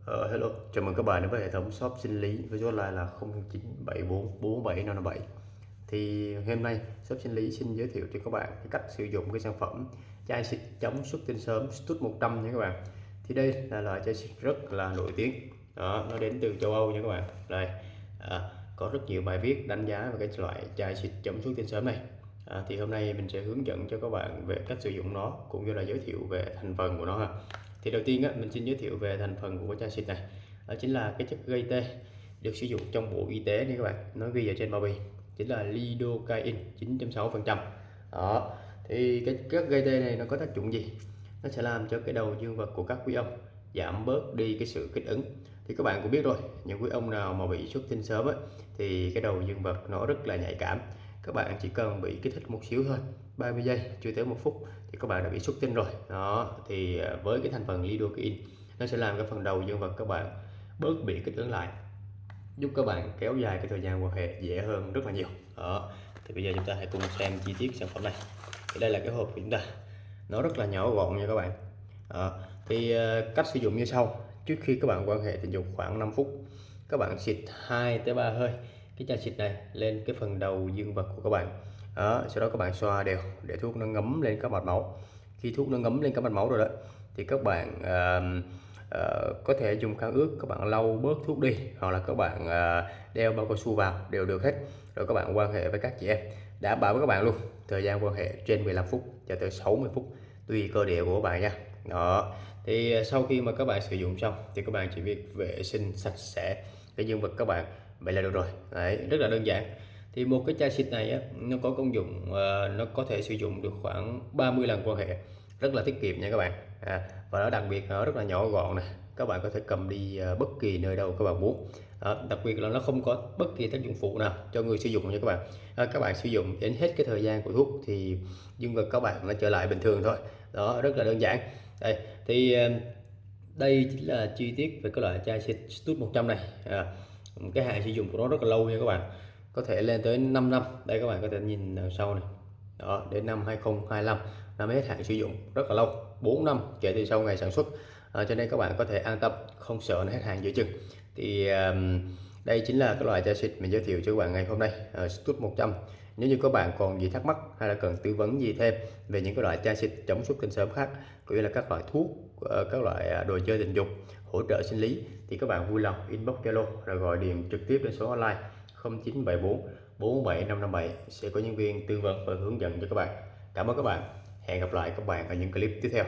Uh, hello, chào mừng các bạn đến với hệ thống shop sinh lý với số hotline là 0974475557 Thì hôm nay shop sinh lý xin giới thiệu cho các bạn cái cách sử dụng cái sản phẩm chai xịt chống xuất tinh sớm Stut 100 nha các bạn. Thì đây là loại chai xịt rất là nổi tiếng. Đó, nó đến từ châu Âu nha các bạn. Đây à, có rất nhiều bài viết đánh giá về cái loại chai xịt chống xuất tinh sớm này. À, thì hôm nay mình sẽ hướng dẫn cho các bạn về cách sử dụng nó cũng như là giới thiệu về thành phần của nó ha thì đầu tiên á, mình xin giới thiệu về thành phần của chai xịt này. Đó chính là cái chất gây tê được sử dụng trong bộ y tế nha các bạn. Nó ghi ở trên bao bì chính là lidocaine 9.6 phần trăm. Đó thì cái chất gây tê này nó có tác dụng gì? Nó sẽ làm cho cái đầu dương vật của các quý ông giảm bớt đi cái sự kích ứng. Thì các bạn cũng biết rồi những quý ông nào mà bị xuất tinh sớm ấy, thì cái đầu dương vật nó rất là nhạy cảm các bạn chỉ cần bị kích thích một xíu thôi 30 giây, chưa tới một phút thì các bạn đã bị xuất tinh rồi. Đó, thì à, với cái thành phần lidocaine, nó sẽ làm cái phần đầu dương vật các bạn bớt bị kích ứng lại, giúp các bạn kéo dài cái thời gian quan hệ dễ hơn rất là nhiều. Đó, thì bây giờ chúng ta hãy cùng xem chi tiết sản phẩm này. Thì đây là cái hộp của chúng ta. Nó rất là nhỏ gọn nha các bạn. Đó. thì à, cách sử dụng như sau. Trước khi các bạn quan hệ tình dục khoảng 5 phút, các bạn xịt 2 tới 3 hơi cái chai xịt này lên cái phần đầu dương vật của các bạn. Đó, sau đó các bạn xoa đều để thuốc nó ngấm lên các mạch máu. Khi thuốc nó ngấm lên các mạch máu rồi đó thì các bạn uh, uh, có thể dùng khăn ướt các bạn lau bớt thuốc đi hoặc là các bạn uh, đeo bao cao su vào đều được hết. Rồi các bạn quan hệ với các chị em đảm bảo với các bạn luôn. Thời gian quan hệ trên 15 phút cho tới 60 phút tùy cơ địa của các bạn nha. Đó thì ờ, sau khi mà các bạn sử dụng xong thì các bạn chỉ việc vệ sinh sạch sẽ cái dương vật các bạn vậy là được rồi. Đấy rất là đơn giản. Thì một cái chai xịt này á, nó có công dụng uh, nó có thể sử dụng được khoảng 30 lần quan hệ. Rất là tiết kiệm nha các bạn. À, và nó đặc biệt nó rất là nhỏ gọn này các bạn có thể cầm đi uh, bất kỳ nơi đâu các bạn muốn. À, đặc biệt là nó không có bất kỳ tác dụng phụ nào cho người sử dụng nha các bạn. À, các bạn sử dụng đến hết cái thời gian của thuốc thì dương vật các bạn nó trở lại bình thường thôi. Đó rất là đơn giản. Đây thì uh, đây chính là chi tiết về cái loại chai xịt Stud 100 này. À, cái hạn sử dụng của nó rất là lâu nha các bạn. Có thể lên tới 5 năm. Đây các bạn có thể nhìn đằng sau này. Đó đến năm 2025 năm hết hạn sử dụng rất là lâu. 4 năm kể từ sau ngày sản xuất. À, cho nên các bạn có thể an tâm không sợ nó hết hàng giữa chừng. Thì um, đây chính là cái loại chai xịt mình giới thiệu cho các bạn ngày hôm nay. Uh, Stut 100 nếu như các bạn còn gì thắc mắc hay là cần tư vấn gì thêm về những cái loại chai xịt chống xuất tinh sớm khác, cũng như là các loại thuốc ờ, các loại à, đồ chơi tình dục hỗ trợ sinh lý, thì các bạn vui lòng inbox Zalo rồi gọi điện trực tiếp đến số hotline 0974 47557 sẽ có nhân viên tư vấn và hướng dẫn cho các bạn. Cảm ơn các bạn. Hẹn gặp lại các bạn ở những clip tiếp theo.